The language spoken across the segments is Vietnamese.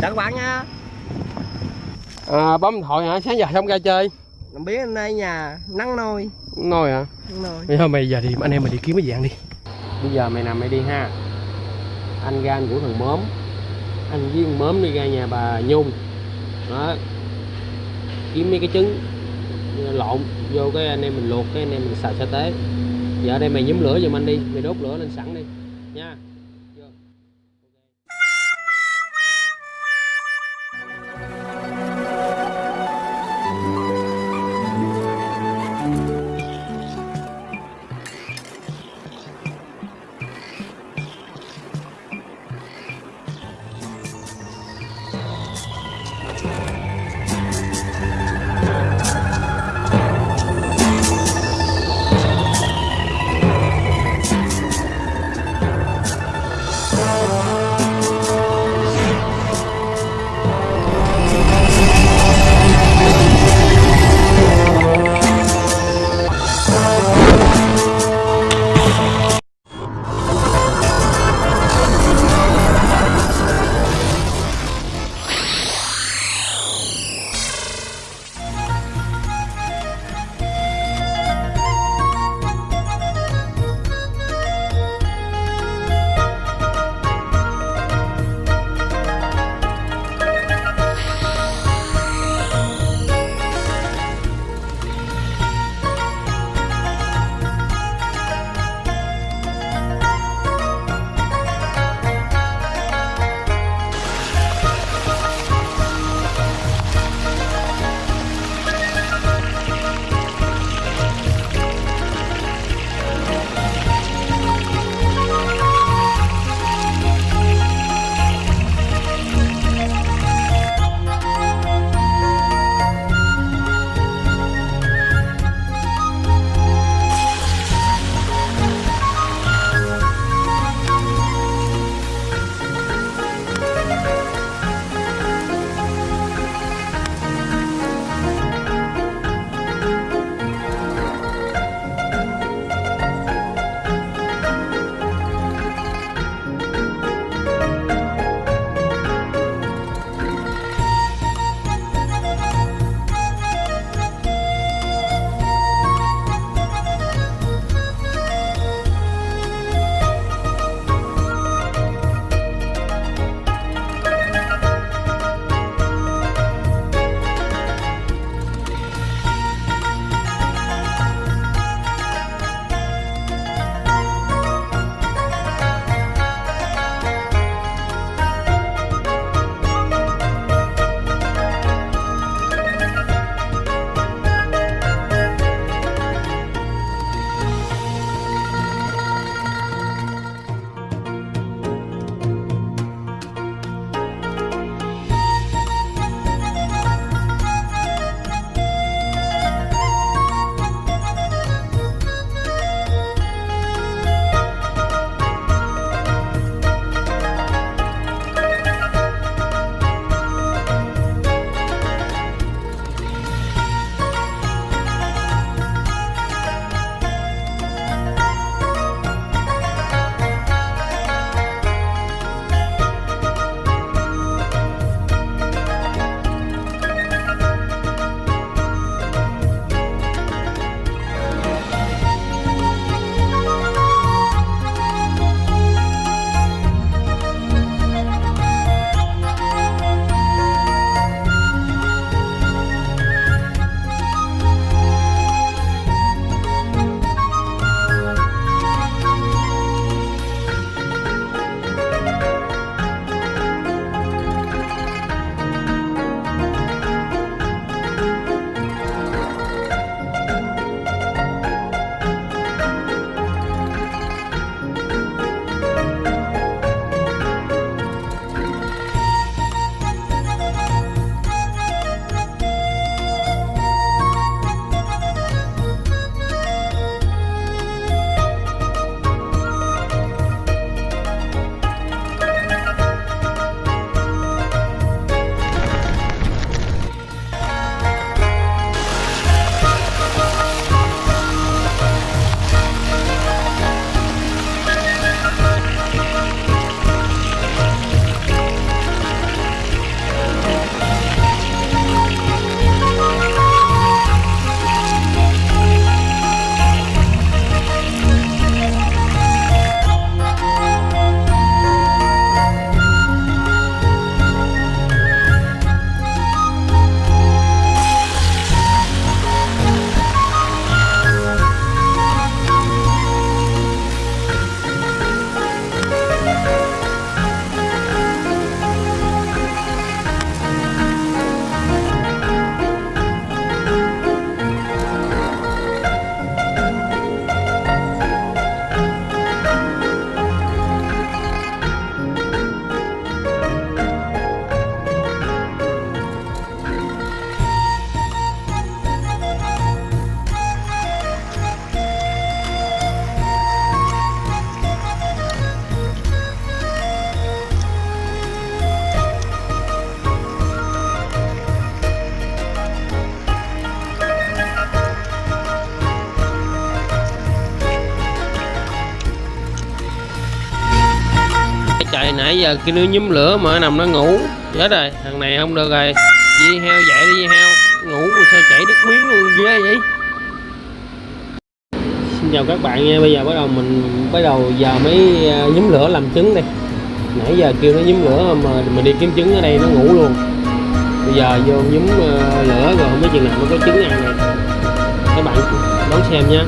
chào các bạn nha. À, bấm điện thoại hả? Sáng giờ không ra chơi. Không biết hôm nay nhà nắng nôi. Ngồi hả? Nôi. Bây giờ mày giờ thì anh em mình đi kiếm cái dạng đi. Bây giờ mày nằm mày đi ha. Anh ra anh của thằng mớm anh với thằng mớm đi ra nhà bà nhung. Đó. Kiếm mấy cái trứng lộn vô cái anh em mình luộc cái anh em mình xào sa tế. Giờ ở đây mày nhúm lửa giùm anh đi mày đốt lửa lên sẵn đi nha nãy giờ kia nó nhúm lửa mà nó nằm nó ngủ, chết rồi, thằng này không được rồi. Di heo dậy đi, di heo. Ngủ mà sao chảy đứt miếng luôn, ghê vậy? Xin chào các bạn nha, bây giờ bắt đầu mình bắt đầu giờ mới à, nhúm lửa làm trứng đây. Nãy giờ kêu nó nhúm lửa mà mình đi kiếm trứng ở đây nó ngủ luôn. Bây giờ vô nhúm à, lửa rồi không biết chừng nào nó có trứng ăn này các bạn đón xem nha.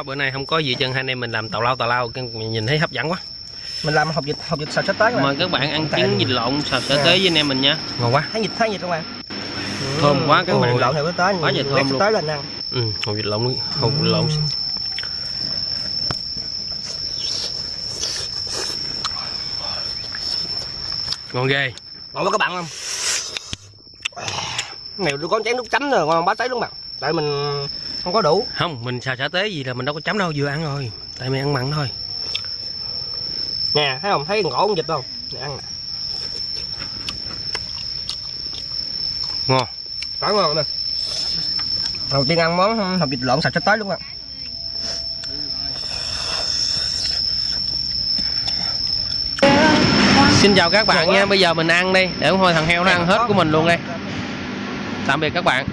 Quá bữa nay không có gì chân hai anh em mình làm tào lao tào lao mình nhìn thấy hấp dẫn quá. Mình làm hộp vịt hộp vịt xào sắp tới mời các bạn ăn trứng vịt lộn xào sơ À. tế với anh em mình nha. Ngon quá. Thấy vịt thấy vịt không bạn Thơm quá các bạn. lộn theo cái tới Quá trời thơm luôn. tới lên ăn. Ừ hột vịt lộn hột vịt lộn. Ngon ghê. Ngon quá các bạn không này tôi có chén nước chấm rồi ngon bá sấy luôn bạn. Tại mình không có đủ. Không mình xào xả tế gì là mình đâu có chấm đâu vừa ăn rồi. Tại mình ăn mặn thôi. Nè thấy không? Thấy ngộ con vịt không? Nè ăn nè. Ngon. Quá ngon nè. Đầu tiên ăn món hộp vịt lộn sạch sắp tới luôn bạn xin chào các bạn nha. Bây giờ mình ăn đi. Để thôi thằng heo nó ăn hết của mình luôn đây tạm biệt các bạn